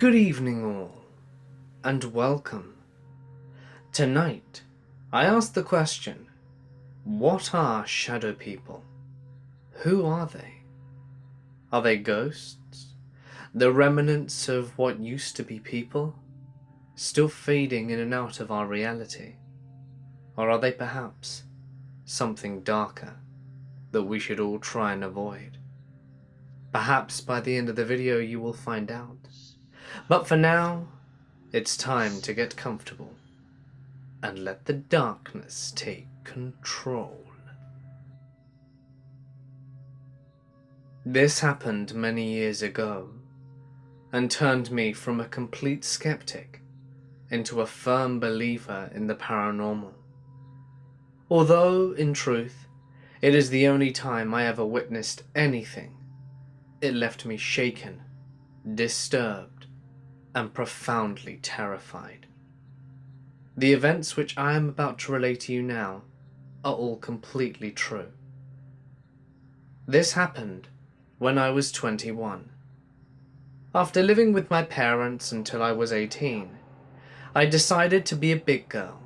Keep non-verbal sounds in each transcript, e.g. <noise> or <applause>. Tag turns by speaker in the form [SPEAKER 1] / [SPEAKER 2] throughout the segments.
[SPEAKER 1] Good evening all, and welcome. Tonight, I ask the question, what are shadow people? Who are they? Are they ghosts? The remnants of what used to be people? Still fading in and out of our reality? Or are they perhaps something darker that we should all try and avoid? Perhaps by the end of the video you will find out. But for now, it's time to get comfortable and let the darkness take control. This happened many years ago and turned me from a complete skeptic into a firm believer in the paranormal. Although, in truth, it is the only time I ever witnessed anything, it left me shaken, disturbed, and profoundly terrified. The events which I am about to relate to you now are all completely true. This happened when I was 21. After living with my parents until I was 18, I decided to be a big girl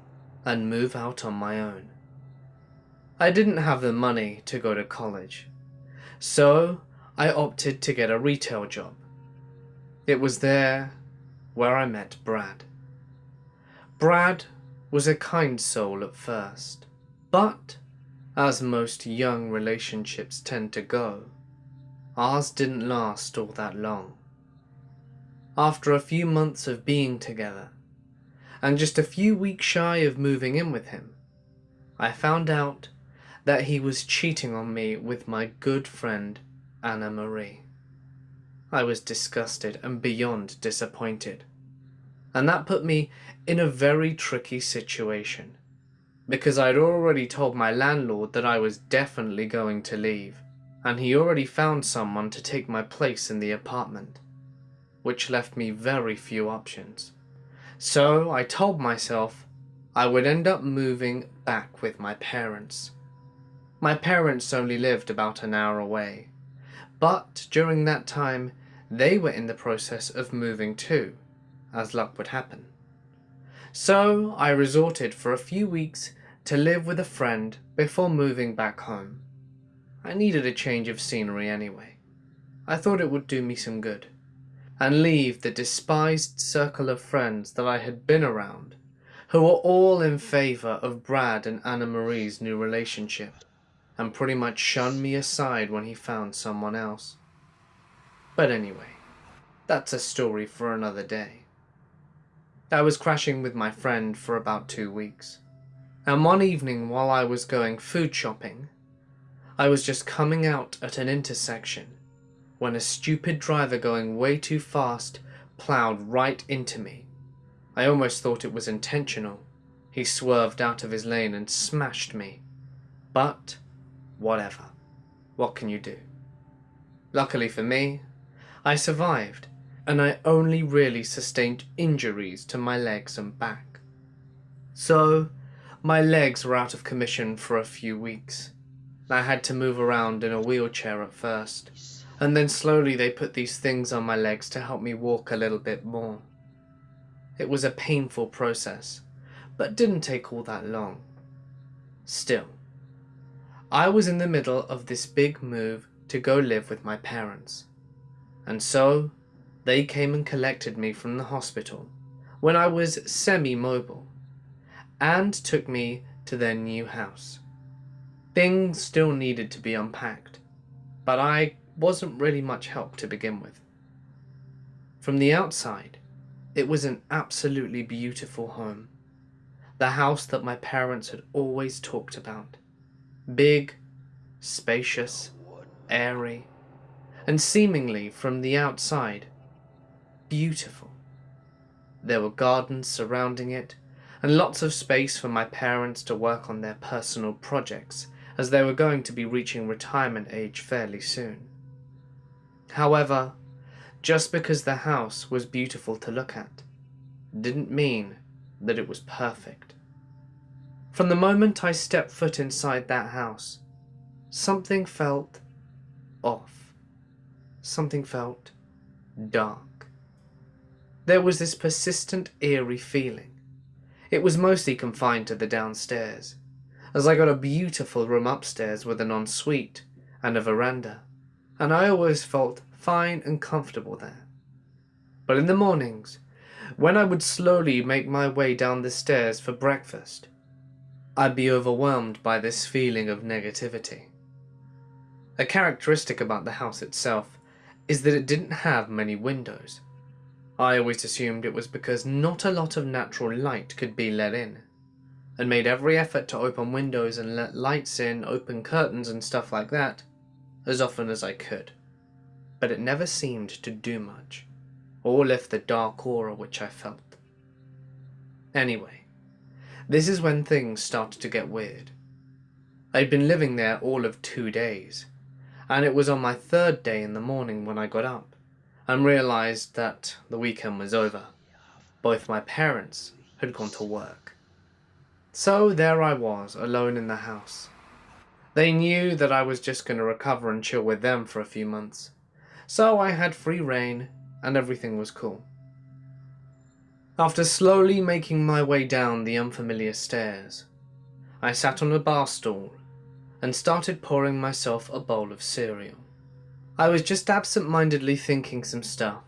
[SPEAKER 1] and move out on my own. I didn't have the money to go to college, so I opted to get a retail job. It was there where I met Brad. Brad was a kind soul at first, but as most young relationships tend to go, ours didn't last all that long. After a few months of being together, and just a few weeks shy of moving in with him, I found out that he was cheating on me with my good friend Anna Marie. I was disgusted and beyond disappointed. And that put me in a very tricky situation. Because I'd already told my landlord that I was definitely going to leave, and he already found someone to take my place in the apartment, which left me very few options. So I told myself I would end up moving back with my parents. My parents only lived about an hour away, but during that time, they were in the process of moving too, as luck would happen. So I resorted for a few weeks to live with a friend before moving back home. I needed a change of scenery anyway. I thought it would do me some good, and leave the despised circle of friends that I had been around, who were all in favour of Brad and Anna Marie's new relationship and pretty much shunned me aside when he found someone else. But anyway, that's a story for another day. I was crashing with my friend for about two weeks, and one evening while I was going food shopping, I was just coming out at an intersection when a stupid driver going way too fast ploughed right into me. I almost thought it was intentional. He swerved out of his lane and smashed me. But Whatever. What can you do? Luckily for me, I survived, and I only really sustained injuries to my legs and back. So, my legs were out of commission for a few weeks. I had to move around in a wheelchair at first, and then slowly they put these things on my legs to help me walk a little bit more. It was a painful process, but didn't take all that long. Still, I was in the middle of this big move to go live with my parents. And so, they came and collected me from the hospital when I was semi-mobile and took me to their new house. Things still needed to be unpacked, but I wasn't really much help to begin with. From the outside, it was an absolutely beautiful home. The house that my parents had always talked about. Big, spacious, airy, and seemingly from the outside, beautiful. There were gardens surrounding it, and lots of space for my parents to work on their personal projects, as they were going to be reaching retirement age fairly soon. However, just because the house was beautiful to look at, didn't mean that it was perfect. From the moment I stepped foot inside that house, something felt off. Something felt dark. there was this persistent eerie feeling. It was mostly confined to the downstairs, as I got a beautiful room upstairs with an ensuite and a veranda, and I always felt fine and comfortable there. But in the mornings, when I would slowly make my way down the stairs for breakfast, I'd be overwhelmed by this feeling of negativity. A characteristic about the house itself is that it didn't have many windows. I always assumed it was because not a lot of natural light could be let in, and made every effort to open windows and let lights in, open curtains and stuff like that, as often as I could. But it never seemed to do much, or lift the dark aura which I felt. Anyway, this is when things started to get weird. I'd been living there all of two days, and it was on my third day in the morning when I got up and realised that the weekend was over. Both my parents had gone to work. So there I was, alone in the house. They knew that I was just going to recover and chill with them for a few months, so I had free reign and everything was cool. After slowly making my way down the unfamiliar stairs, I sat on a bar stool and started pouring myself a bowl of cereal. I was just absent-mindedly thinking some stuff,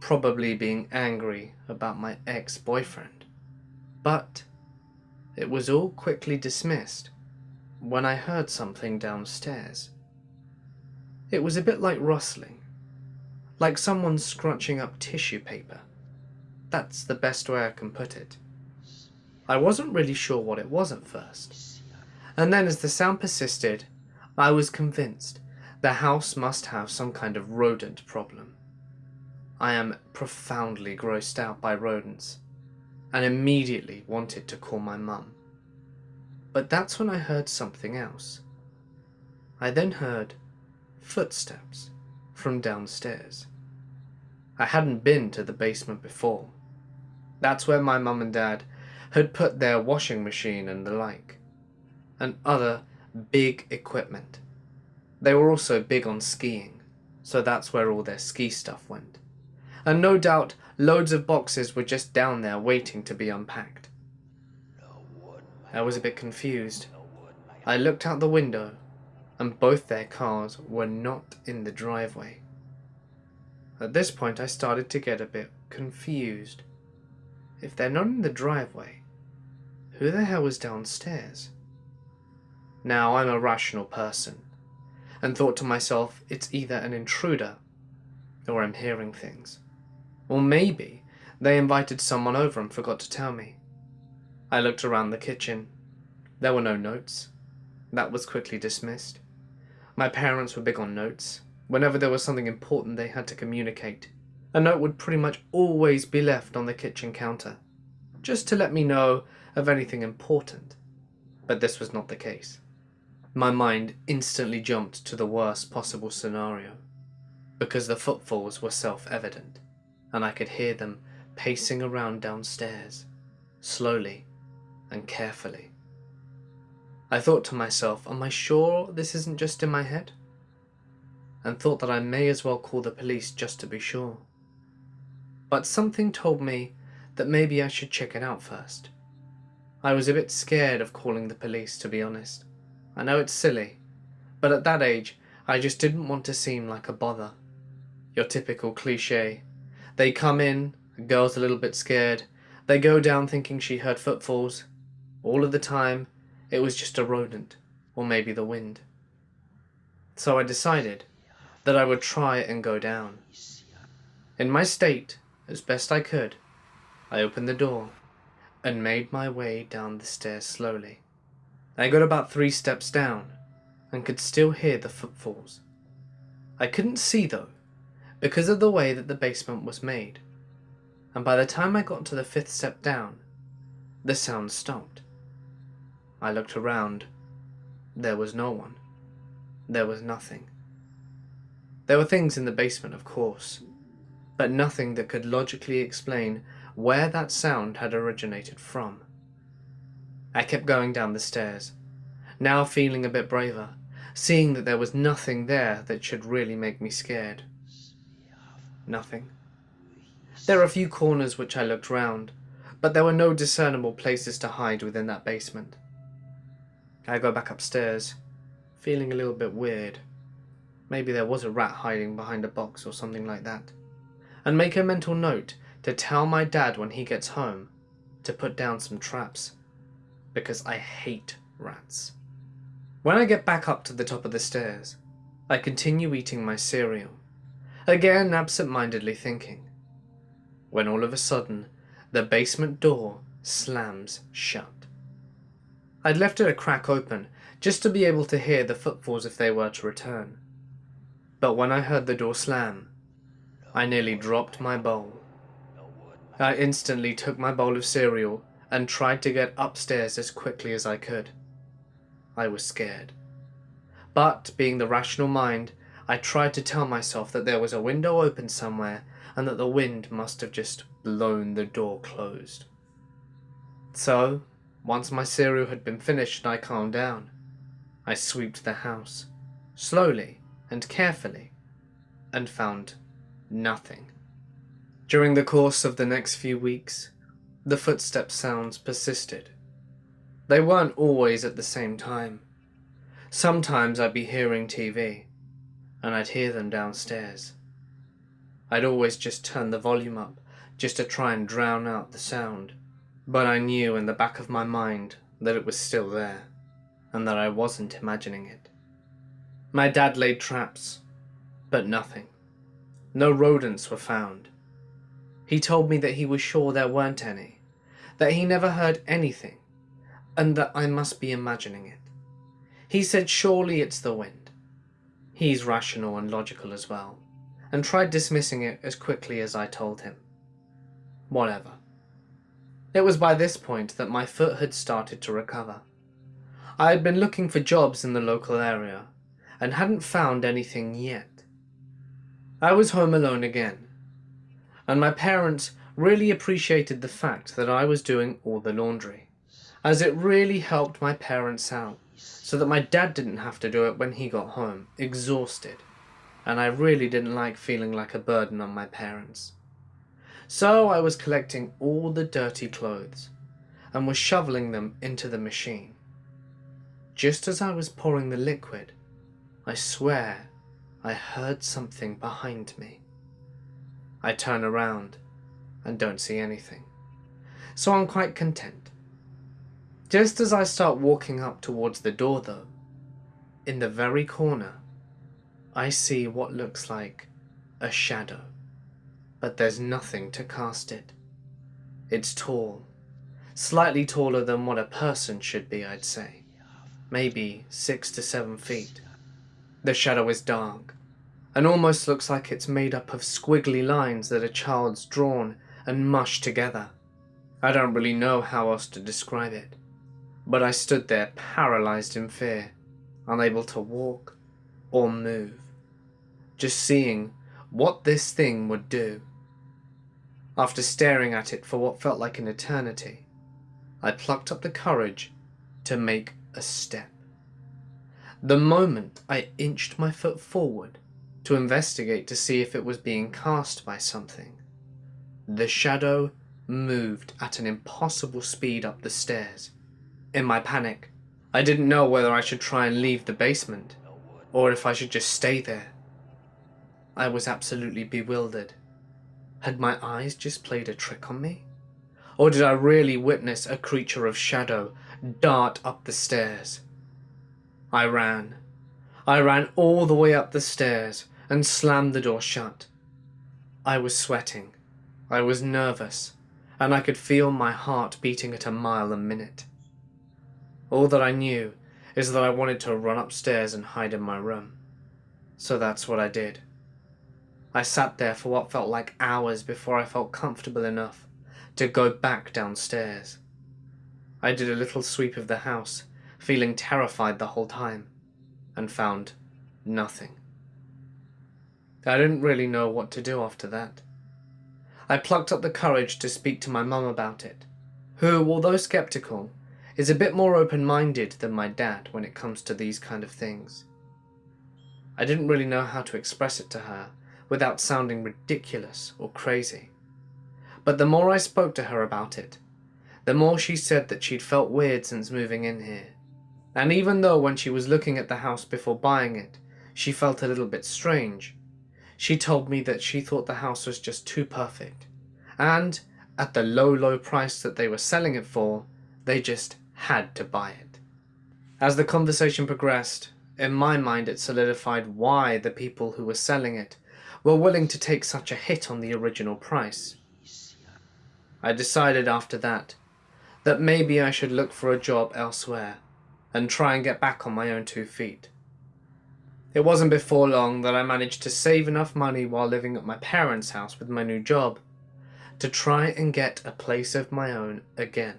[SPEAKER 1] probably being angry about my ex-boyfriend. But it was all quickly dismissed when I heard something downstairs. It was a bit like rustling, like someone scrunching up tissue paper. That's the best way I can put it. I wasn't really sure what it was at first. And then as the sound persisted, I was convinced the house must have some kind of rodent problem. I am profoundly grossed out by rodents, and immediately wanted to call my mum. But that's when I heard something else. I then heard footsteps from downstairs. I hadn't been to the basement before, that's where my mum and dad had put their washing machine and the like, and other big equipment. They were also big on skiing, so that's where all their ski stuff went. And no doubt loads of boxes were just down there waiting to be unpacked. I was a bit confused. I looked out the window, and both their cars were not in the driveway. At this point I started to get a bit confused. If they're not in the driveway, who the hell was downstairs? Now, I'm a rational person, and thought to myself, it's either an intruder, or I'm hearing things. Or maybe they invited someone over and forgot to tell me. I looked around the kitchen. There were no notes. That was quickly dismissed. My parents were big on notes. Whenever there was something important they had to communicate, a note would pretty much always be left on the kitchen counter, just to let me know of anything important. But this was not the case. My mind instantly jumped to the worst possible scenario, because the footfalls were self-evident, and I could hear them pacing around downstairs, slowly and carefully. I thought to myself, am I sure this isn't just in my head? And thought that I may as well call the police just to be sure but something told me that maybe I should check it out first. I was a bit scared of calling the police, to be honest. I know it's silly, but at that age, I just didn't want to seem like a bother. Your typical cliche. They come in, a girl's a little bit scared, they go down thinking she heard footfalls. All of the time, it was just a rodent, or maybe the wind. So I decided that I would try and go down. In my state, as best I could, I opened the door and made my way down the stairs slowly. I got about three steps down and could still hear the footfalls. I couldn't see though, because of the way that the basement was made, and by the time I got to the fifth step down, the sound stopped. I looked around. There was no one. There was nothing. There were things in the basement, of course, but nothing that could logically explain where that sound had originated from. I kept going down the stairs, now feeling a bit braver, seeing that there was nothing there that should really make me scared. Nothing. There were a few corners which I looked round, but there were no discernible places to hide within that basement. I go back upstairs, feeling a little bit weird. Maybe there was a rat hiding behind a box or something like that. And make a mental note to tell my dad when he gets home to put down some traps. Because I hate rats. When I get back up to the top of the stairs, I continue eating my cereal, again absent-mindedly thinking, when all of a sudden the basement door slams shut. I'd left it a crack open just to be able to hear the footfalls if they were to return. But when I heard the door slam, I nearly dropped my bowl. I instantly took my bowl of cereal and tried to get upstairs as quickly as I could. I was scared. But, being the rational mind, I tried to tell myself that there was a window open somewhere and that the wind must have just blown the door closed. So, once my cereal had been finished and I calmed down, I swept the house, slowly and carefully, and found nothing. During the course of the next few weeks, the footstep sounds persisted. They weren't always at the same time. Sometimes I'd be hearing TV, and I'd hear them downstairs. I'd always just turn the volume up, just to try and drown out the sound, but I knew in the back of my mind that it was still there, and that I wasn't imagining it. My dad laid traps, but nothing. No rodents were found. He told me that he was sure there weren't any, that he never heard anything, and that I must be imagining it. He said surely it's the wind. He's rational and logical as well, and tried dismissing it as quickly as I told him. Whatever. It was by this point that my foot had started to recover. I had been looking for jobs in the local area, and hadn't found anything yet. I was home alone again, and my parents really appreciated the fact that I was doing all the laundry, as it really helped my parents out, so that my dad didn't have to do it when he got home, exhausted, and I really didn't like feeling like a burden on my parents. So I was collecting all the dirty clothes, and was shoveling them into the machine. Just as I was pouring the liquid, I swear I heard something behind me. I turn around and don't see anything, so I'm quite content. Just as I start walking up towards the door though, in the very corner, I see what looks like a shadow, but there's nothing to cast it. It's tall, slightly taller than what a person should be, I'd say. Maybe six to seven feet. The shadow is dark, and almost looks like it's made up of squiggly lines that a child's drawn and mushed together. I don't really know how else to describe it, but I stood there paralysed in fear, unable to walk or move, just seeing what this thing would do. After staring at it for what felt like an eternity, I plucked up the courage to make a step. The moment I inched my foot forward to investigate to see if it was being cast by something, the shadow moved at an impossible speed up the stairs. In my panic, I didn't know whether I should try and leave the basement, or if I should just stay there. I was absolutely bewildered. Had my eyes just played a trick on me? Or did I really witness a creature of shadow dart up the stairs? I ran. I ran all the way up the stairs and slammed the door shut. I was sweating. I was nervous, and I could feel my heart beating at a mile a minute. All that I knew is that I wanted to run upstairs and hide in my room. So that's what I did. I sat there for what felt like hours before I felt comfortable enough to go back downstairs. I did a little sweep of the house feeling terrified the whole time, and found nothing. I didn't really know what to do after that. I plucked up the courage to speak to my mum about it, who, although skeptical, is a bit more open-minded than my dad when it comes to these kind of things. I didn't really know how to express it to her without sounding ridiculous or crazy, But the more I spoke to her about it, the more she said that she'd felt weird since moving in here. And even though when she was looking at the house before buying it, she felt a little bit strange, she told me that she thought the house was just too perfect. And at the low, low price that they were selling it for, they just had to buy it. As the conversation progressed, in my mind it solidified why the people who were selling it were willing to take such a hit on the original price. I decided after that that maybe I should look for a job elsewhere and try and get back on my own two feet. It wasn't before long that I managed to save enough money while living at my parents' house with my new job to try and get a place of my own again.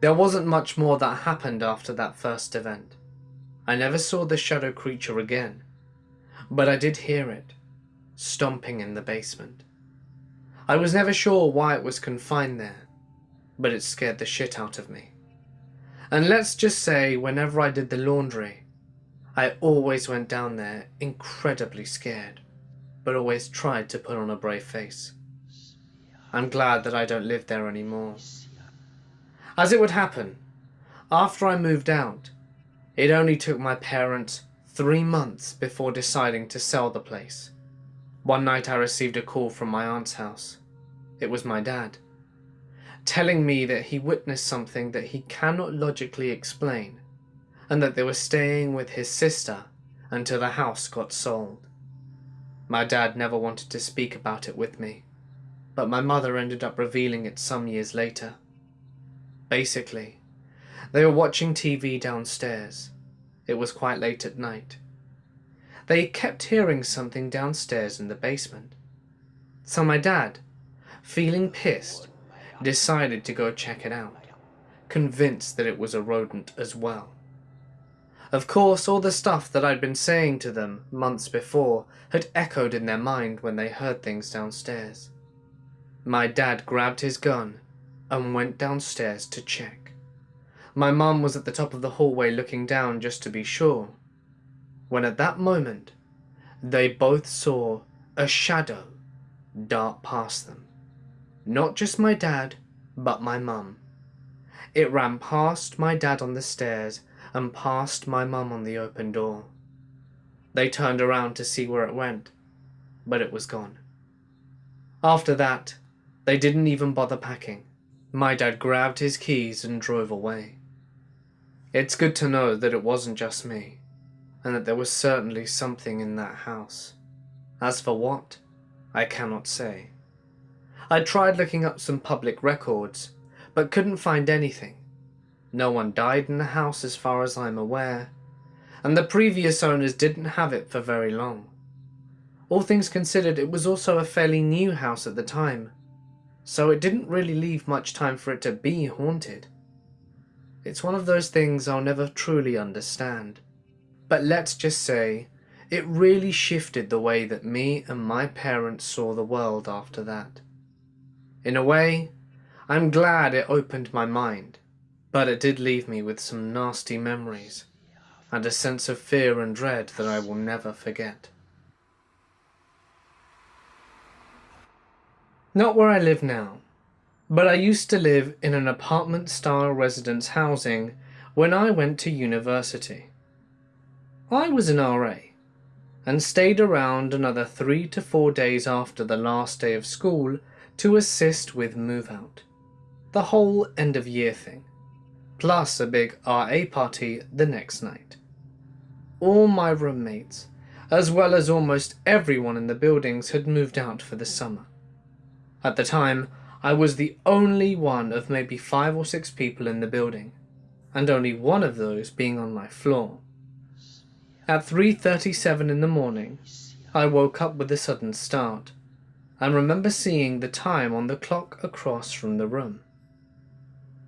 [SPEAKER 1] There wasn't much more that happened after that first event. I never saw the shadow creature again, but I did hear it, stomping in the basement. I was never sure why it was confined there, but it scared the shit out of me. And let's just say whenever I did the laundry, I always went down there incredibly scared, but always tried to put on a brave face. I'm glad that I don't live there anymore. As it would happen, after I moved out, it only took my parents three months before deciding to sell the place. One night I received a call from my aunt's house. It was my dad telling me that he witnessed something that he cannot logically explain, and that they were staying with his sister until the house got sold. My dad never wanted to speak about it with me, but my mother ended up revealing it some years later. Basically, they were watching TV downstairs. It was quite late at night. They kept hearing something downstairs in the basement. So my dad, feeling pissed, decided to go check it out, convinced that it was a rodent as well. Of course, all the stuff that I'd been saying to them months before had echoed in their mind when they heard things downstairs. My dad grabbed his gun and went downstairs to check. My mum was at the top of the hallway looking down just to be sure, when at that moment they both saw a shadow dart past them. Not just my dad, but my mum. It ran past my dad on the stairs and passed my mum on the open door. They turned around to see where it went, but it was gone. After that, they didn't even bother packing. My dad grabbed his keys and drove away. It's good to know that it wasn't just me, and that there was certainly something in that house. As for what, I cannot say. I tried looking up some public records, but couldn't find anything. No one died in the house as far as I'm aware, and the previous owners didn't have it for very long. All things considered, it was also a fairly new house at the time, so it didn't really leave much time for it to be haunted. It's one of those things I'll never truly understand. But let's just say, it really shifted the way that me and my parents saw the world after that. In a way, I'm glad it opened my mind, but it did leave me with some nasty memories and a sense of fear and dread that I will never forget. Not where I live now, but I used to live in an apartment-style residence housing when I went to university. I was an RA and stayed around another three to four days after the last day of school to assist with move out. The whole end of year thing. Plus a big RA party the next night. All my roommates, as well as almost everyone in the buildings had moved out for the summer. At the time, I was the only one of maybe five or six people in the building, and only one of those being on my floor. At 3.37 in the morning, I woke up with a sudden start and remember seeing the time on the clock across from the room.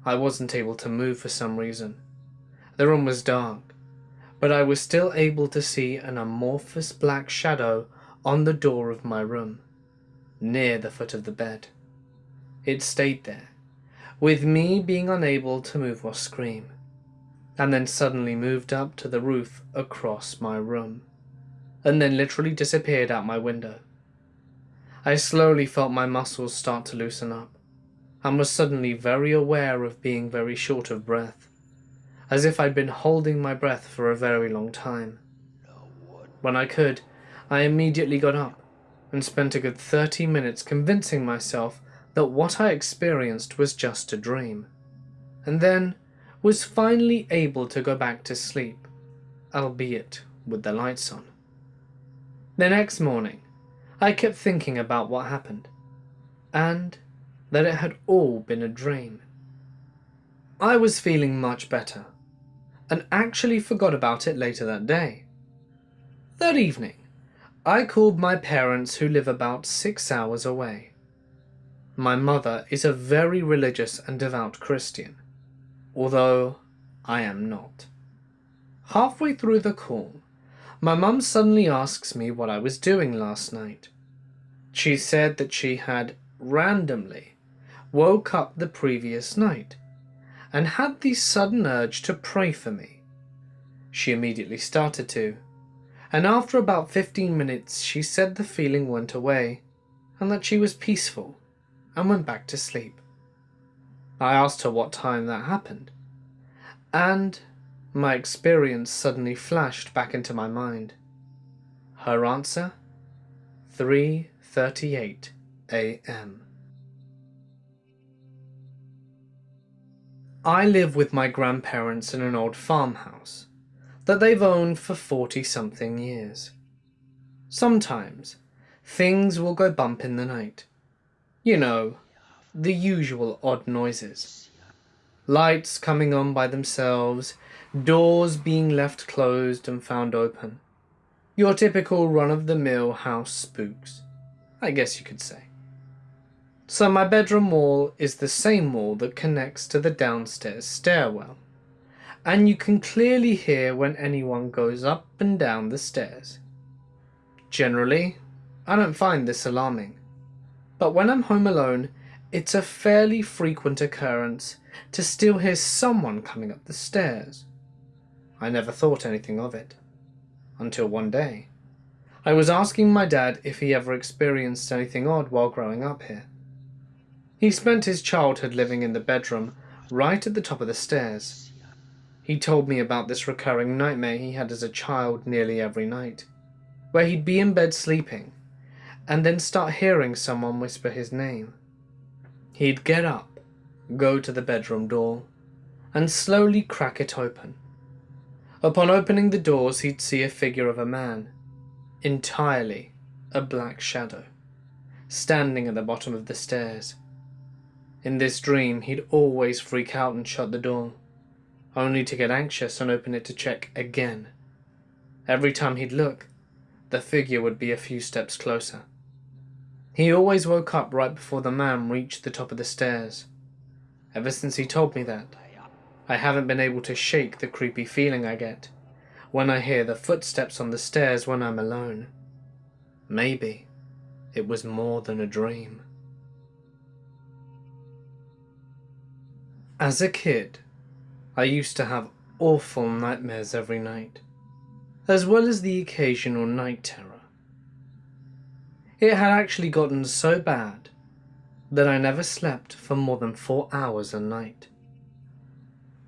[SPEAKER 1] I wasn't able to move for some reason. The room was dark, but I was still able to see an amorphous black shadow on the door of my room, near the foot of the bed. It stayed there, with me being unable to move or scream, and then suddenly moved up to the roof across my room, and then literally disappeared out my window. I slowly felt my muscles start to loosen up, and was suddenly very aware of being very short of breath, as if I'd been holding my breath for a very long time. When I could, I immediately got up and spent a good 30 minutes convincing myself that what I experienced was just a dream, and then was finally able to go back to sleep, albeit with the lights on. The next morning, I kept thinking about what happened, and that it had all been a dream. I was feeling much better, and actually forgot about it later that day. That evening, I called my parents who live about six hours away. My mother is a very religious and devout Christian, although I am not. Halfway through the call, my mum suddenly asks me what I was doing last night. She said that she had randomly woke up the previous night and had the sudden urge to pray for me. She immediately started to, and after about 15 minutes she said the feeling went away and that she was peaceful and went back to sleep. I asked her what time that happened, and my experience suddenly flashed back into my mind. Her answer? 3.38 a.m. I live with my grandparents in an old farmhouse that they've owned for 40 something years. Sometimes things will go bump in the night. You know, the usual odd noises. Lights coming on by themselves, doors being left closed and found open. Your typical run-of-the-mill house spooks, I guess you could say. So my bedroom wall is the same wall that connects to the downstairs stairwell, and you can clearly hear when anyone goes up and down the stairs. Generally, I don't find this alarming, but when I'm home alone, it's a fairly frequent occurrence to still hear someone coming up the stairs. I never thought anything of it. Until one day. I was asking my dad if he ever experienced anything odd while growing up here. He spent his childhood living in the bedroom right at the top of the stairs. He told me about this recurring nightmare he had as a child nearly every night, where he'd be in bed sleeping, and then start hearing someone whisper his name. He'd get up, go to the bedroom door, and slowly crack it open. Upon opening the doors, he'd see a figure of a man, entirely a black shadow, standing at the bottom of the stairs. In this dream, he'd always freak out and shut the door, only to get anxious and open it to check again. Every time he'd look, the figure would be a few steps closer. He always woke up right before the man reached the top of the stairs. Ever since he told me that, I haven't been able to shake the creepy feeling I get when I hear the footsteps on the stairs when I'm alone. Maybe it was more than a dream. As a kid, I used to have awful nightmares every night, as well as the occasional night terror. It had actually gotten so bad that I never slept for more than four hours a night.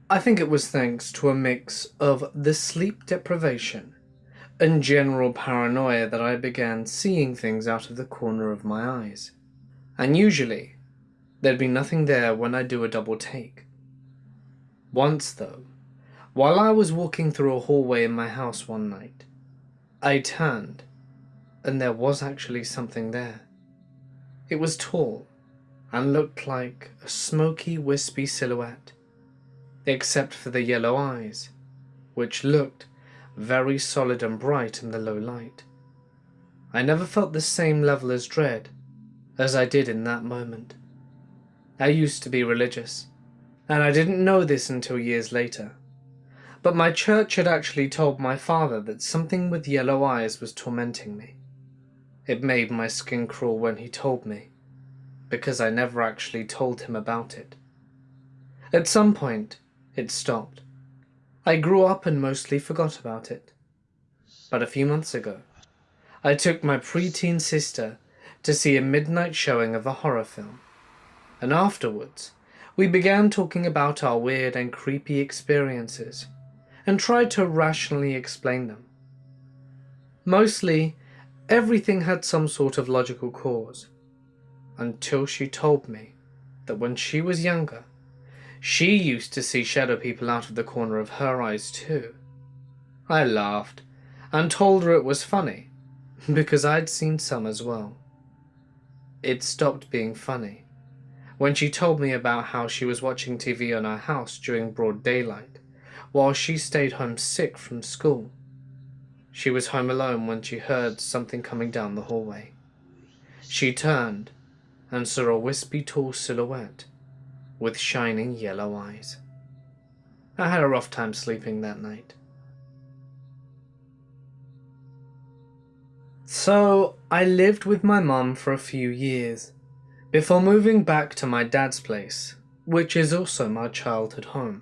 [SPEAKER 1] I think it was thanks to a mix of the sleep deprivation and general paranoia that I began seeing things out of the corner of my eyes. And usually, there'd be nothing there when I do a double take. Once though, while I was walking through a hallway in my house one night, I turned, and there was actually something there. It was tall, and looked like a smoky, wispy silhouette except for the yellow eyes, which looked very solid and bright in the low light. I never felt the same level as dread as I did in that moment. I used to be religious, and I didn't know this until years later. But my church had actually told my father that something with yellow eyes was tormenting me. It made my skin crawl when he told me, because I never actually told him about it. At some point, it stopped. I grew up and mostly forgot about it. But a few months ago, I took my preteen sister to see a midnight showing of a horror film, and afterwards we began talking about our weird and creepy experiences and tried to rationally explain them. Mostly, everything had some sort of logical cause, until she told me that when she was younger, she used to see shadow people out of the corner of her eyes too. I laughed and told her it was funny, <laughs> because I'd seen some as well. It stopped being funny when she told me about how she was watching TV on our house during broad daylight while she stayed home sick from school. She was home alone when she heard something coming down the hallway. She turned and saw a wispy tall silhouette with shining yellow eyes. I had a rough time sleeping that night. So, I lived with my mum for a few years before moving back to my dad's place, which is also my childhood home.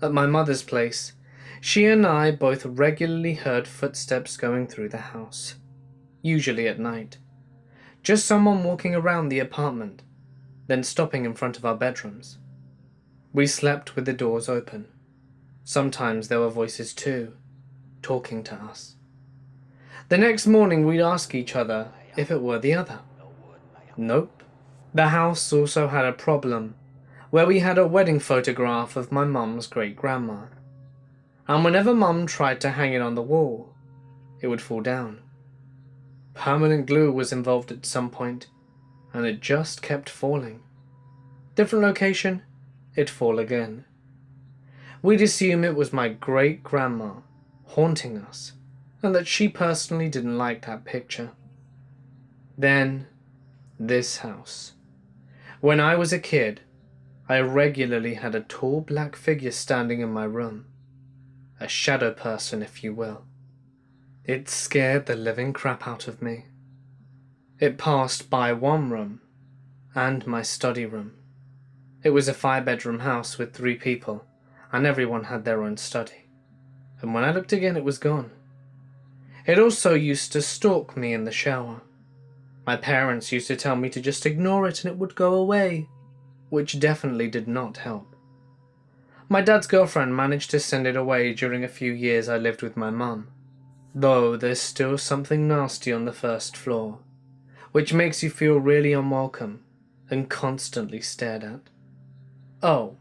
[SPEAKER 1] At my mother's place, she and I both regularly heard footsteps going through the house, usually at night. Just someone walking around the apartment, then stopping in front of our bedrooms. We slept with the doors open. Sometimes there were voices too, talking to us. The next morning we'd ask each other if it were the other. Nope. The house also had a problem, where we had a wedding photograph of my mum's great-grandma. And whenever mum tried to hang it on the wall, it would fall down. Permanent glue was involved at some point, and it just kept falling. Different location, it'd fall again. We'd assume it was my great-grandma haunting us, and that she personally didn't like that picture. Then this house. When I was a kid, I regularly had a tall black figure standing in my room. A shadow person, if you will. It scared the living crap out of me. It passed by one room and my study room. It was a five-bedroom house with three people, and everyone had their own study. And when I looked again, it was gone. It also used to stalk me in the shower. My parents used to tell me to just ignore it and it would go away, which definitely did not help. My dad's girlfriend managed to send it away during a few years I lived with my mum, though there's still something nasty on the first floor, which makes you feel really unwelcome and constantly stared at. Oh,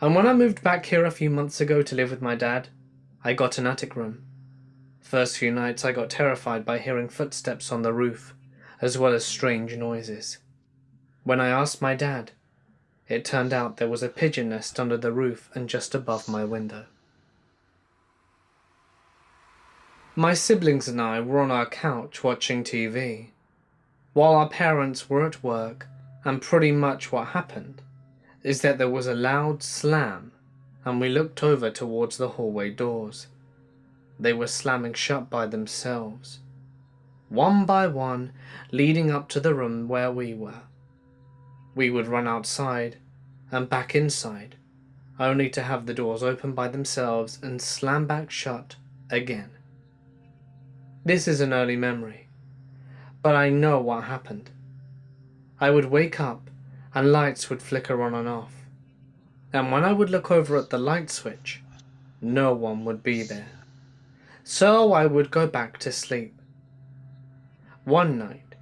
[SPEAKER 1] and when I moved back here a few months ago to live with my dad, I got an attic room. First few nights I got terrified by hearing footsteps on the roof as well as strange noises. When I asked my dad, it turned out there was a pigeon nest under the roof and just above my window. My siblings and I were on our couch watching TV, while our parents were at work, and pretty much what happened is that there was a loud slam and we looked over towards the hallway doors. They were slamming shut by themselves one by one, leading up to the room where we were. We would run outside and back inside, only to have the doors open by themselves and slam back shut again. This is an early memory, but I know what happened. I would wake up and lights would flicker on and off, and when I would look over at the light switch, no one would be there. So I would go back to sleep. One night,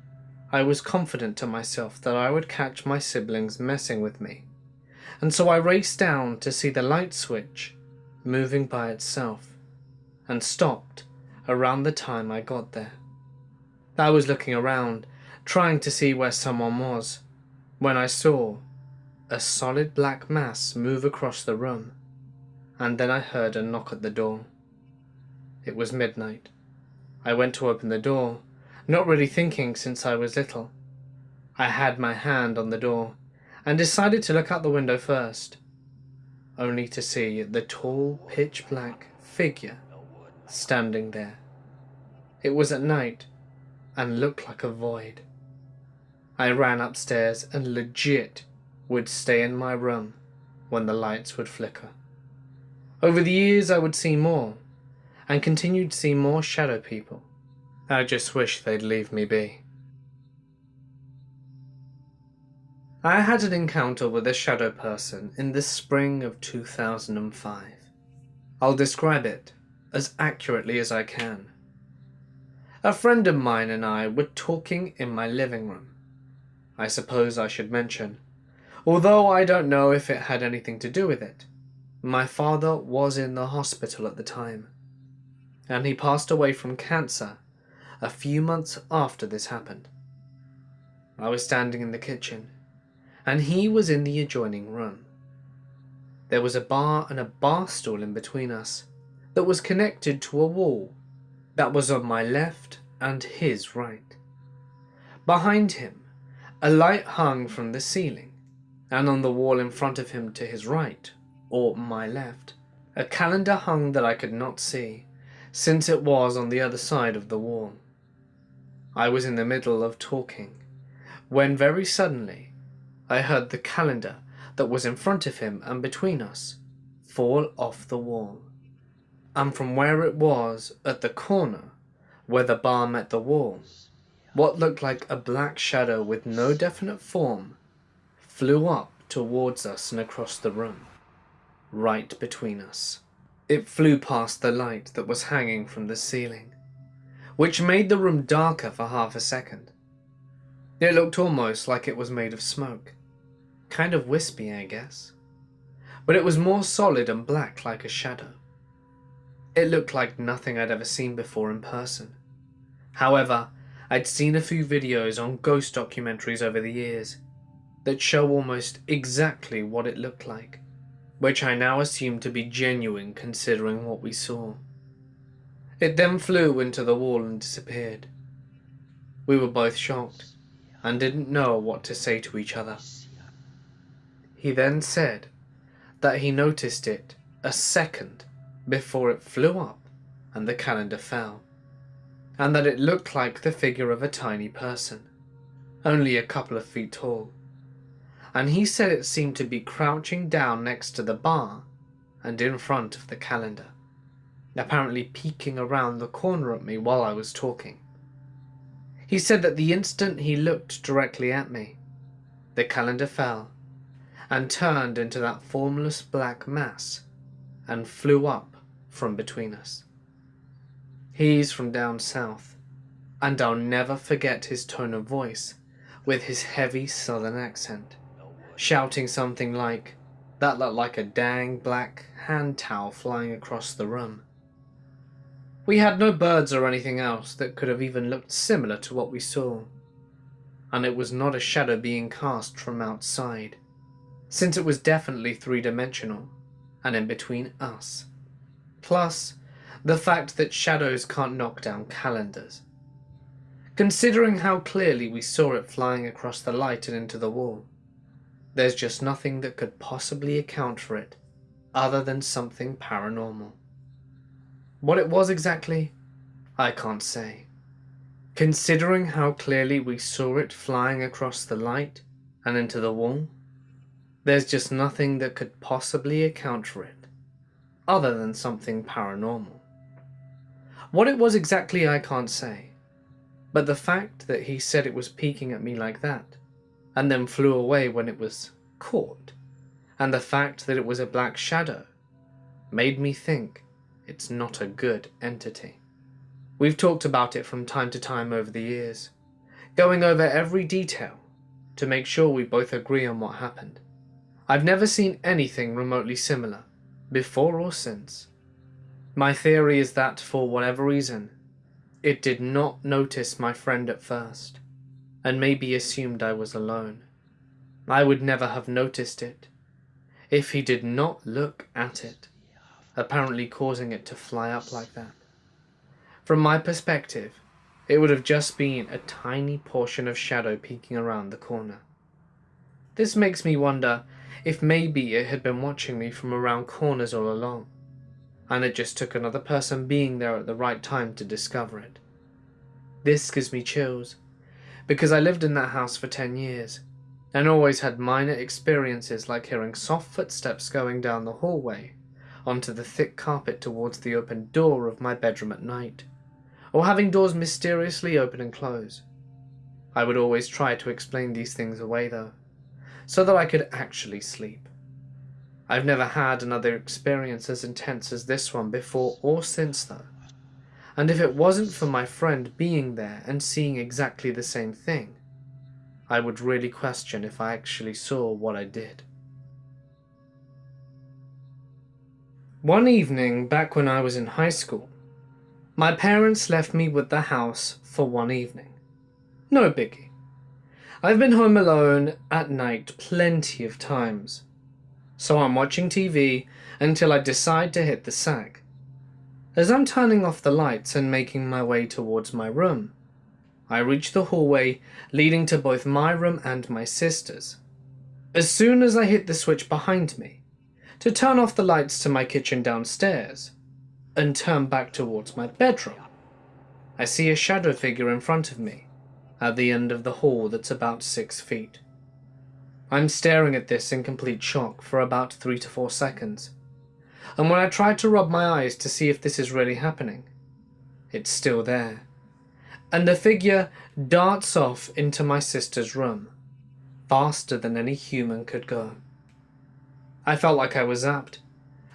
[SPEAKER 1] I was confident to myself that I would catch my siblings messing with me, and so I raced down to see the light switch moving by itself, and stopped around the time I got there. I was looking around, trying to see where someone was, when I saw a solid black mass move across the room, and then I heard a knock at the door. It was midnight. I went to open the door, not really thinking since I was little. I had my hand on the door and decided to look out the window first, only to see the tall, pitch-black figure standing there. It was at night and looked like a void. I ran upstairs and legit would stay in my room when the lights would flicker. Over the years I would see more, and continued to see more shadow people. I just wish they'd leave me be. I had an encounter with a shadow person in the spring of 2005. I'll describe it as accurately as I can. A friend of mine and I were talking in my living room. I suppose I should mention, although I don't know if it had anything to do with it, my father was in the hospital at the time, and he passed away from cancer a few months after this happened. I was standing in the kitchen and he was in the adjoining room. There was a bar and a bar stool in between us that was connected to a wall that was on my left and his right. Behind him, a light hung from the ceiling, and on the wall in front of him to his right, or my left, a calendar hung that I could not see, since it was on the other side of the wall. I was in the middle of talking, when very suddenly I heard the calendar that was in front of him and between us fall off the wall. And from where it was at the corner, where the bar met the wall, what looked like a black shadow with no definite form flew up towards us and across the room, right between us. It flew past the light that was hanging from the ceiling, which made the room darker for half a second. It looked almost like it was made of smoke. Kind of wispy, I guess. But it was more solid and black like a shadow. It looked like nothing I'd ever seen before in person. However, I'd seen a few videos on ghost documentaries over the years that show almost exactly what it looked like, which I now assume to be genuine considering what we saw. It then flew into the wall and disappeared. We were both shocked and didn't know what to say to each other. He then said that he noticed it a second before it flew up and the calendar fell, and that it looked like the figure of a tiny person, only a couple of feet tall. And he said it seemed to be crouching down next to the bar and in front of the calendar, apparently peeking around the corner at me while I was talking. He said that the instant he looked directly at me, the calendar fell and turned into that formless black mass and flew up from between us. He's from down south, and I'll never forget his tone of voice with his heavy southern accent, shouting something like, that looked like a dang black hand towel flying across the room. We had no birds or anything else that could have even looked similar to what we saw, and it was not a shadow being cast from outside, since it was definitely three-dimensional and in between us. Plus, the fact that shadows can't knock down calendars. Considering how clearly we saw it flying across the light and into the wall, there's just nothing that could possibly account for it other than something paranormal. What it was exactly, I can't say. Considering how clearly we saw it flying across the light and into the wall, there's just nothing that could possibly account for it, other than something paranormal. What it was exactly I can't say, but the fact that he said it was peeking at me like that, and then flew away when it was caught, and the fact that it was a black shadow, made me think it's not a good entity. We've talked about it from time to time over the years, going over every detail to make sure we both agree on what happened. I've never seen anything remotely similar, before or since. My theory is that, for whatever reason, it did not notice my friend at first, and maybe assumed I was alone. I would never have noticed it, if he did not look at it apparently causing it to fly up like that. From my perspective, it would have just been a tiny portion of shadow peeking around the corner. This makes me wonder if maybe it had been watching me from around corners all along, and it just took another person being there at the right time to discover it. This gives me chills, because I lived in that house for 10 years, and always had minor experiences like hearing soft footsteps going down the hallway onto the thick carpet towards the open door of my bedroom at night, or having doors mysteriously open and close. I would always try to explain these things away though, so that I could actually sleep. I've never had another experience as intense as this one before or since though. And if it wasn't for my friend being there and seeing exactly the same thing, I would really question if I actually saw what I did. One evening back when I was in high school, my parents left me with the house for one evening. No biggie. I've been home alone at night plenty of times, so I'm watching TV until I decide to hit the sack. As I'm turning off the lights and making my way towards my room, I reach the hallway leading to both my room and my sister's. As soon as I hit the switch behind me, to turn off the lights to my kitchen downstairs, and turn back towards my bedroom, I see a shadow figure in front of me, at the end of the hall that's about six feet. I'm staring at this in complete shock for about three to four seconds, and when I try to rub my eyes to see if this is really happening, it's still there and the figure darts off into my sister's room, faster than any human could go. I felt like I was zapped,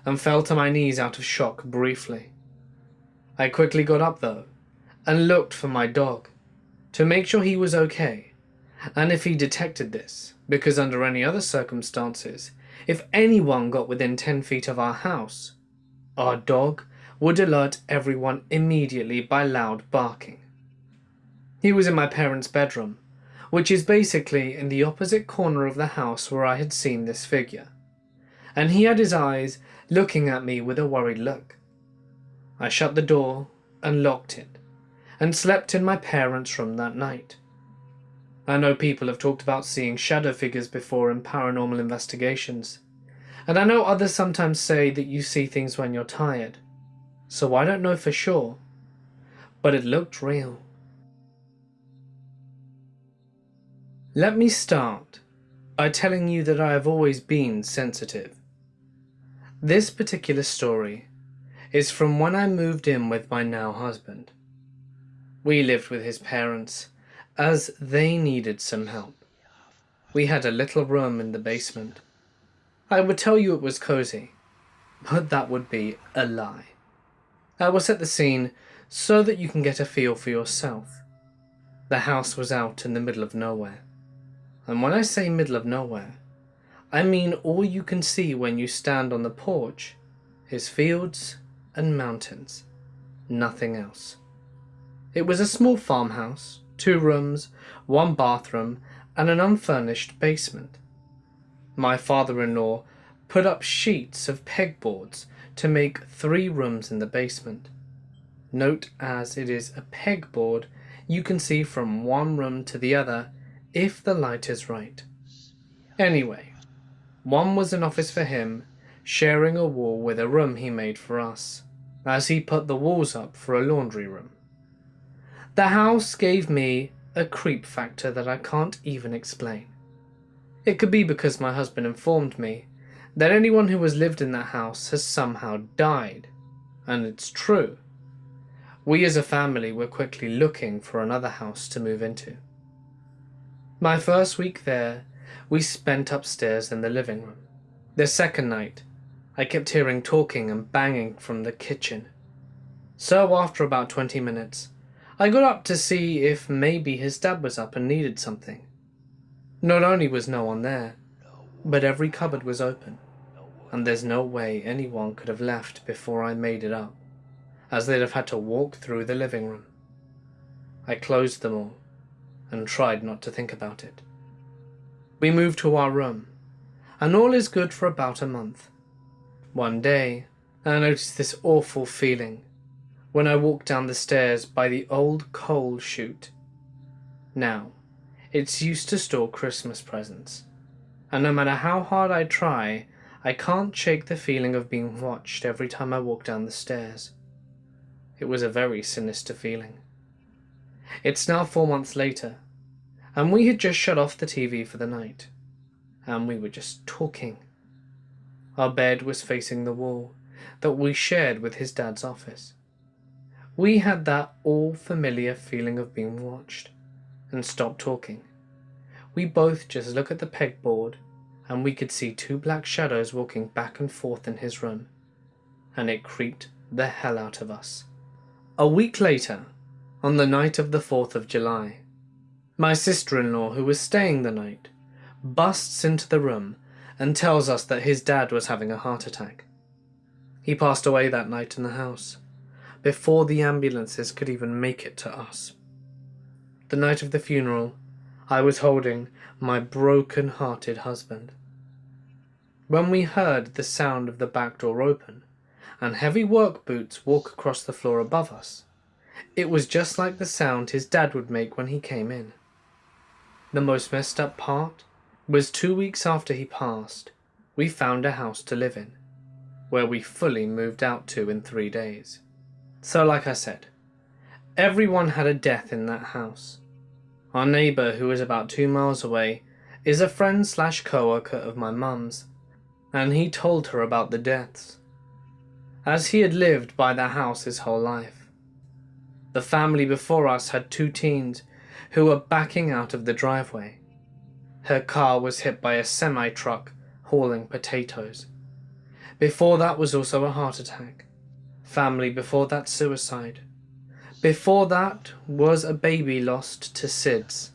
[SPEAKER 1] and fell to my knees out of shock briefly. I quickly got up though, and looked for my dog, to make sure he was okay, and if he detected this, because under any other circumstances, if anyone got within 10 feet of our house, our dog would alert everyone immediately by loud barking. He was in my parents' bedroom, which is basically in the opposite corner of the house where I had seen this figure, and he had his eyes looking at me with a worried look. I shut the door and locked it, and slept in my parents' room that night. I know people have talked about seeing shadow figures before in paranormal investigations, and I know others sometimes say that you see things when you're tired, so I don't know for sure, but it looked real. Let me start by telling you that I have always been sensitive. This particular story is from when I moved in with my now husband. We lived with his parents as they needed some help. We had a little room in the basement. I would tell you it was cozy, but that would be a lie. I will set the scene so that you can get a feel for yourself. The house was out in the middle of nowhere. And when I say middle of nowhere, I mean all you can see when you stand on the porch is fields and mountains, nothing else. It was a small farmhouse, two rooms, one bathroom, and an unfurnished basement. My father-in-law put up sheets of pegboards to make three rooms in the basement. Note as it is a pegboard, you can see from one room to the other if the light is right. Anyway, one was an office for him, sharing a wall with a room he made for us, as he put the walls up for a laundry room. The house gave me a creep factor that I can't even explain. It could be because my husband informed me that anyone who has lived in that house has somehow died, and it's true. We as a family were quickly looking for another house to move into. My first week there, we spent upstairs in the living room. The second night, I kept hearing talking and banging from the kitchen. So after about 20 minutes, I got up to see if maybe his dad was up and needed something. Not only was no one there, but every cupboard was open, and there's no way anyone could have left before I made it up, as they'd have had to walk through the living room. I closed them all and tried not to think about it. We moved to our room, and all is good for about a month. One day, I noticed this awful feeling when I walked down the stairs by the old coal chute. Now, it's used to store Christmas presents, and no matter how hard I try, I can't shake the feeling of being watched every time I walk down the stairs. It was a very sinister feeling. It's now four months later, and we had just shut off the TV for the night, and we were just talking. Our bed was facing the wall that we shared with his dad's office. We had that all familiar feeling of being watched, and stopped talking. we both just look at the pegboard and we could see two black shadows walking back and forth in his room, and it creeped the hell out of us. A week later, on the night of the 4th of July, my sister-in-law, who was staying the night, busts into the room and tells us that his dad was having a heart attack. He passed away that night in the house, before the ambulances could even make it to us. The night of the funeral, I was holding my broken-hearted husband. When we heard the sound of the back door open and heavy work boots walk across the floor above us, it was just like the sound his dad would make when he came in. The most messed up part was two weeks after he passed, we found a house to live in, where we fully moved out to in three days. So like I said, everyone had a death in that house. Our neighbour, who is about two miles away, is a friend slash co-worker of my mum's, and he told her about the deaths, as he had lived by the house his whole life. The family before us had two teens who were backing out of the driveway. Her car was hit by a semi-truck hauling potatoes. Before that was also a heart attack. Family before that suicide. Before that was a baby lost to SIDS.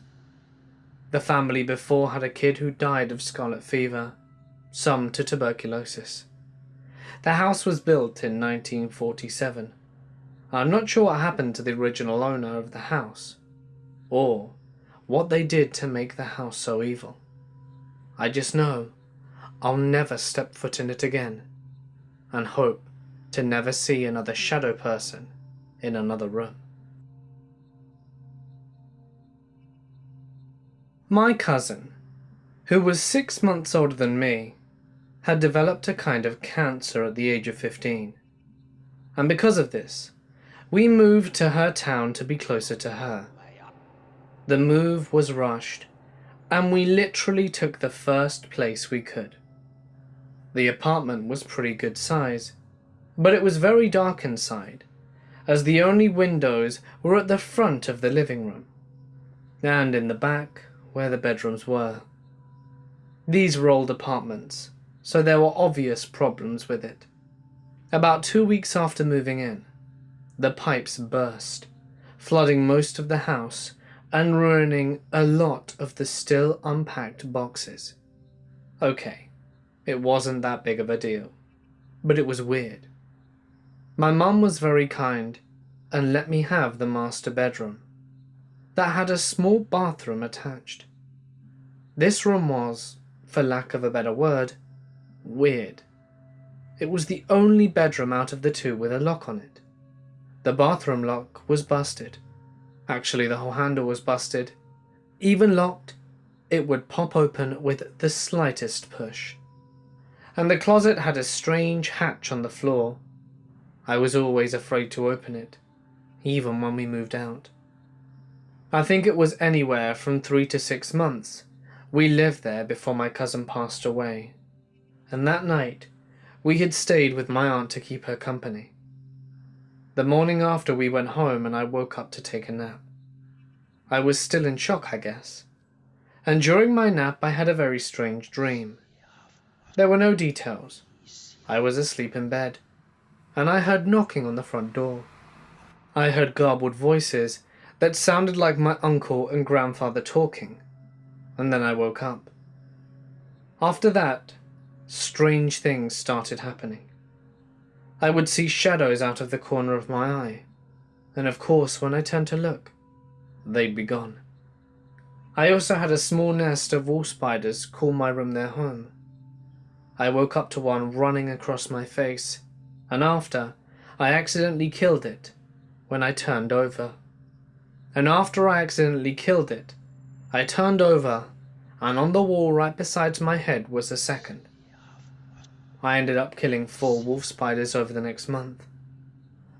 [SPEAKER 1] The family before had a kid who died of scarlet fever, some to tuberculosis. The house was built in 1947. I'm not sure what happened to the original owner of the house, or what they did to make the house so evil. I just know I'll never step foot in it again, and hope to never see another shadow person in another room. My cousin, who was six months older than me, had developed a kind of cancer at the age of 15. And because of this, we moved to her town to be closer to her. The move was rushed, and we literally took the first place we could. The apartment was pretty good size, but it was very dark inside, as the only windows were at the front of the living room, and in the back where the bedrooms were. These were old apartments, so there were obvious problems with it. About two weeks after moving in, the pipes burst, flooding most of the house and ruining a lot of the still unpacked boxes. Okay, it wasn't that big of a deal, but it was weird. My mum was very kind and let me have the master bedroom that had a small bathroom attached. This room was, for lack of a better word, weird. It was the only bedroom out of the two with a lock on it. The bathroom lock was busted. Actually, the whole handle was busted. Even locked, it would pop open with the slightest push. And the closet had a strange hatch on the floor I was always afraid to open it, even when we moved out. I think it was anywhere from three to six months we lived there before my cousin passed away, and that night we had stayed with my aunt to keep her company. The morning after we went home and I woke up to take a nap. I was still in shock, I guess, and during my nap I had a very strange dream. There were no details. I was asleep in bed and I heard knocking on the front door. I heard garbled voices that sounded like my uncle and grandfather talking, and then I woke up. After that, strange things started happening. I would see shadows out of the corner of my eye, and of course when I turned to look, they'd be gone. I also had a small nest of wolf spiders call my room their home. I woke up to one running across my face and after, I accidentally killed it when I turned over. And after I accidentally killed it, I turned over and on the wall right beside my head was a second. I ended up killing four wolf spiders over the next month.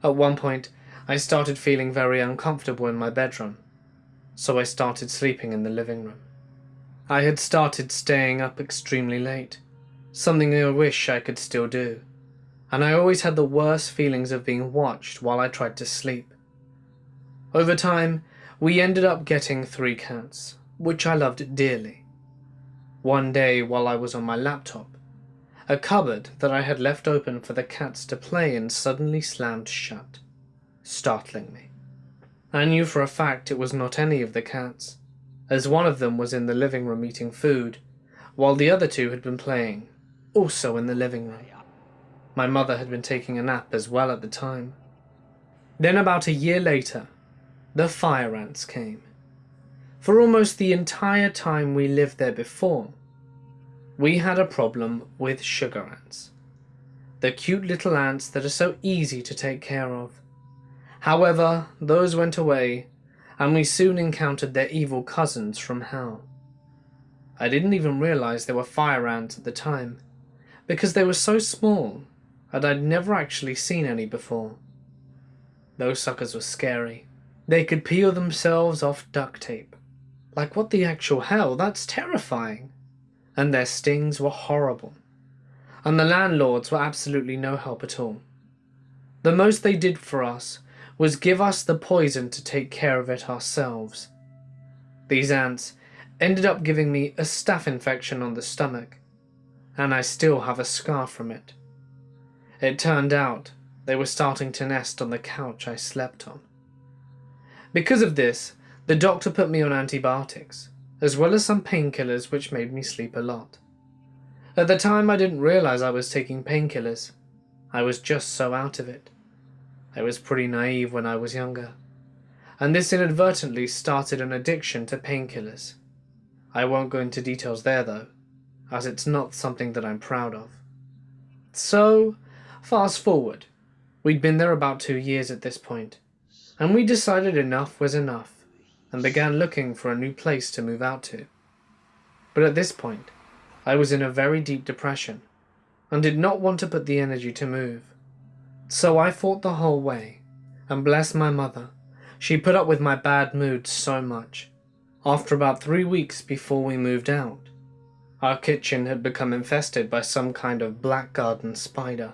[SPEAKER 1] At one point, I started feeling very uncomfortable in my bedroom, so I started sleeping in the living room. I had started staying up extremely late, something I wish I could still do and I always had the worst feelings of being watched while I tried to sleep. Over time, we ended up getting three cats, which I loved dearly. One day while I was on my laptop, a cupboard that I had left open for the cats to play in suddenly slammed shut, startling me. I knew for a fact it was not any of the cats, as one of them was in the living room eating food, while the other two had been playing, also in the living room. My mother had been taking a nap as well at the time. Then about a year later, the fire ants came. For almost the entire time we lived there before, we had a problem with sugar ants. The cute little ants that are so easy to take care of. However, those went away, and we soon encountered their evil cousins from hell. I didn't even realize they were fire ants at the time, because they were so small and I'd never actually seen any before. Those suckers were scary. They could peel themselves off duct tape. Like what the actual hell, that's terrifying. And their stings were horrible. And the landlords were absolutely no help at all. The most they did for us was give us the poison to take care of it ourselves. These ants ended up giving me a staph infection on the stomach, and I still have a scar from it. It turned out they were starting to nest on the couch I slept on. Because of this, the doctor put me on antibiotics, as well as some painkillers which made me sleep a lot. At the time I didn't realize I was taking painkillers. I was just so out of it. I was pretty naive when I was younger. And this inadvertently started an addiction to painkillers. I won't go into details there though, as it's not something that I'm proud of. So, fast forward. We'd been there about two years at this point, and we decided enough was enough, and began looking for a new place to move out to. But at this point, I was in a very deep depression, and did not want to put the energy to move. So I fought the whole way, and bless my mother, she put up with my bad mood so much after about three weeks before we moved out, our kitchen had become infested by some kind of black garden spider.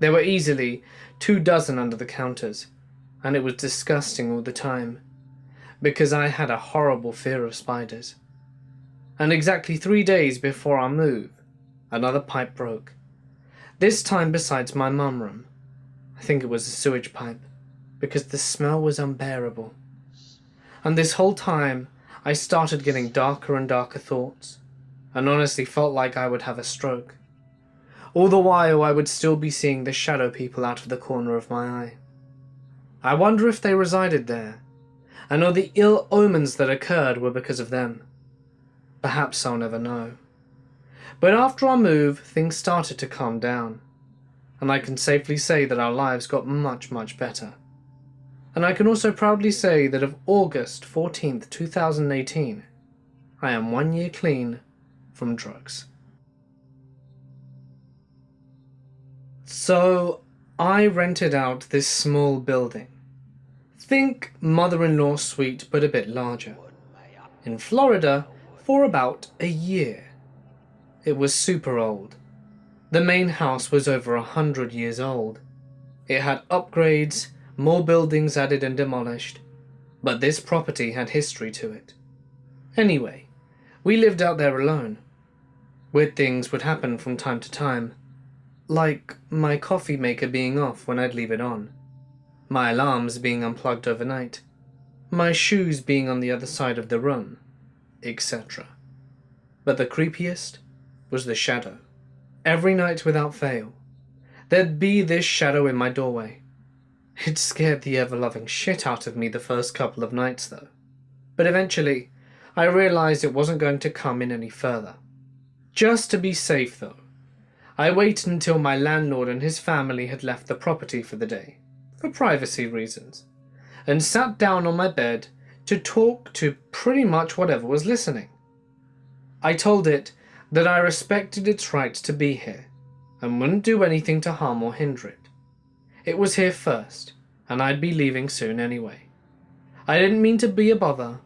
[SPEAKER 1] There were easily two dozen under the counters, and it was disgusting all the time, because I had a horrible fear of spiders. And exactly three days before our move, another pipe broke. This time besides my mum room. I think it was a sewage pipe, because the smell was unbearable and this whole time I started getting darker and darker thoughts, and honestly felt like I would have a stroke. All the while I would still be seeing the shadow people out of the corner of my eye. I wonder if they resided there, and all the ill omens that occurred were because of them. Perhaps I'll never know. But after our move, things started to calm down, and I can safely say that our lives got much, much better and I can also proudly say that of August 14th, 2018, I am one year clean from drugs. So, I rented out this small building. Think mother-in-law suite, but a bit larger. In Florida, for about a year. It was super old. The main house was over a hundred years old. It had upgrades, more buildings added and demolished, but this property had history to it. Anyway, we lived out there alone. Weird things would happen from time to time, like my coffee maker being off when I'd leave it on, my alarms being unplugged overnight, my shoes being on the other side of the room, etc. But the creepiest was the shadow. Every night without fail, there'd be this shadow in my doorway. It scared the ever-loving shit out of me the first couple of nights though. But eventually, I realised it wasn't going to come in any further. Just to be safe though, I waited until my landlord and his family had left the property for the day, for privacy reasons, and sat down on my bed to talk to pretty much whatever was listening. I told it that I respected its right to be here, and wouldn't do anything to harm or hinder it. It was here first, and I'd be leaving soon anyway. I didn't mean to be a bother,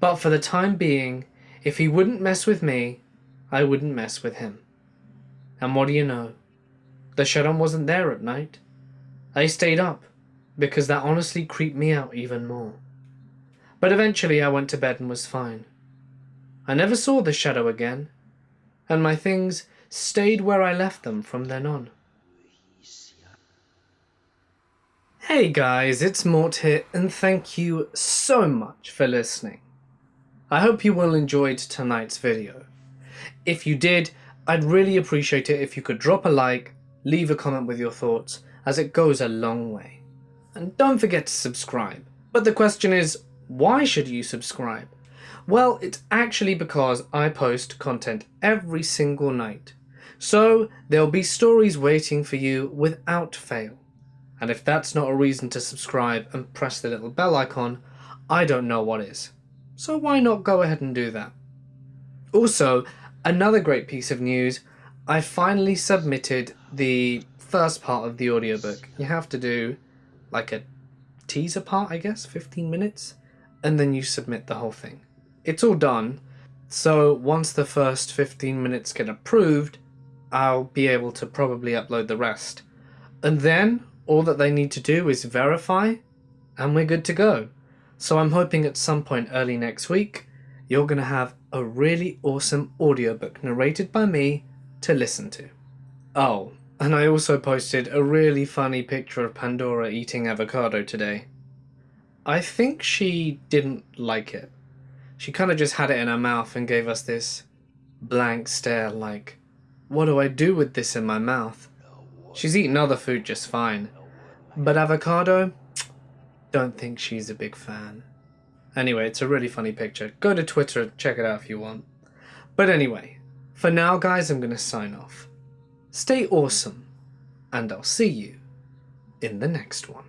[SPEAKER 1] but for the time being, if he wouldn't mess with me, I wouldn't mess with him. And what do you know? The Shadow wasn't there at night. I stayed up, because that honestly creeped me out even more. but eventually I went to bed and was fine. I never saw the shadow again, and my things stayed where I left them from then on. Hey guys, it's Mort here, and thank you so much for listening. I hope you all enjoyed tonight's video. If you did, I'd really appreciate it if you could drop a like, leave a comment with your thoughts, as it goes a long way. And don't forget to subscribe. But the question is, why should you subscribe? Well, it's actually because I post content every single night. So there'll be stories waiting for you without fail. And if that's not a reason to subscribe and press the little bell icon, I don't know what is. So why not go ahead and do that? Also, another great piece of news, I finally submitted the first part of the audiobook. You have to do like a teaser part, I guess, 15 minutes, and then you submit the whole thing. It's all done, so once the first 15 minutes get approved, I'll be able to probably upload the rest. And then all that they need to do is verify, and we're good to go. So I'm hoping at some point early next week, you're going to have a really awesome audiobook narrated by me to listen to. Oh, and I also posted a really funny picture of Pandora eating avocado today. I think she didn't like it. She kind of just had it in her mouth and gave us this blank stare like, what do I do with this in my mouth? She's eaten other food just fine. But avocado? Don't think she's a big fan. Anyway, it's a really funny picture. Go to Twitter check it out if you want. But anyway, for now guys, I'm going to sign off. Stay awesome, and I'll see you in the next one.